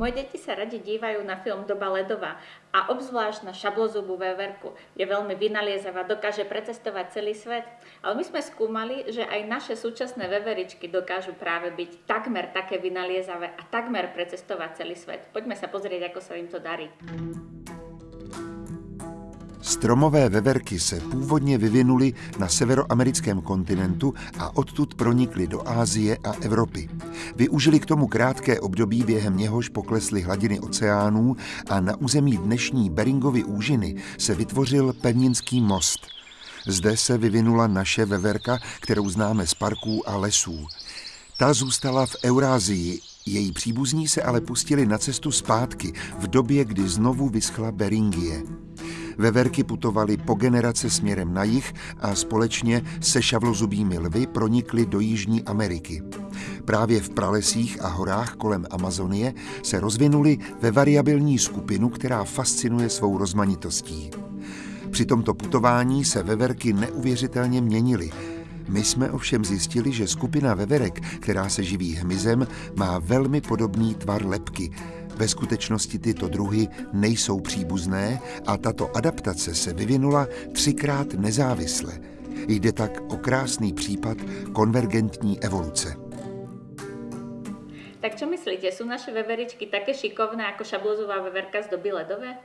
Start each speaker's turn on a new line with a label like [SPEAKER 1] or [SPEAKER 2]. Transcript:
[SPEAKER 1] Moje deti sa radi dívajú na film Doba ledová a obzvlášť na šablozubú veverku. Je veľmi vynaliezavá, dokáže precestovať celý svet. Ale my sme skúmali, že aj naše súčasné veveričky dokážu práve byť takmer také vynaliezavé a takmer precestovať celý svet. Poďme sa pozrieť, ako sa im to darí.
[SPEAKER 2] Stromové veverky se původně vyvinuly na severoamerickém kontinentu a odtud pronikly do Ázie a Evropy. Využili k tomu krátké období, během něhož poklesly hladiny oceánů a na území dnešní Beringovy úžiny se vytvořil pevninský most. Zde se vyvinula naše veverka, kterou známe z parků a lesů. Ta zůstala v Eurázii, její příbuzní se ale pustili na cestu zpátky v době, kdy znovu vyschla Beringie. Veverky putovaly po generace směrem na jih a společně se šavlozubými lvy pronikly do Jižní Ameriky. Právě v pralesích a horách kolem Amazonie se rozvinuli ve variabilní skupinu, která fascinuje svou rozmanitostí. Při tomto putování se veverky neuvěřitelně měnily. My jsme ovšem zjistili, že skupina veverek, která se živí hmyzem, má velmi podobný tvar lepky, ve skutečnosti tyto druhy nejsou příbuzné a tato adaptace se vyvinula třikrát nezávisle. Jde tak o krásný případ konvergentní evoluce.
[SPEAKER 1] Tak čo myslíte, sú naše veveričky také šikovné ako šablozová veverka z doby ledové?